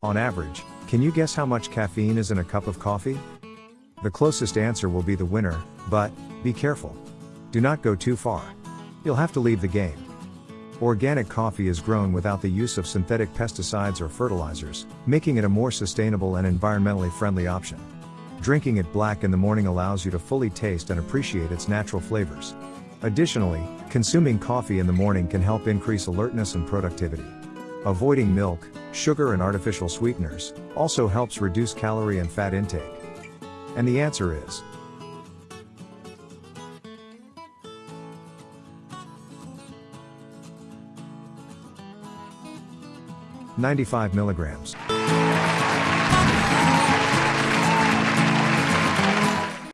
On average, can you guess how much caffeine is in a cup of coffee? The closest answer will be the winner, but, be careful. Do not go too far. You'll have to leave the game. Organic coffee is grown without the use of synthetic pesticides or fertilizers, making it a more sustainable and environmentally friendly option. Drinking it black in the morning allows you to fully taste and appreciate its natural flavors. Additionally, consuming coffee in the morning can help increase alertness and productivity. Avoiding milk, sugar, and artificial sweeteners also helps reduce calorie and fat intake. And the answer is 95 milligrams.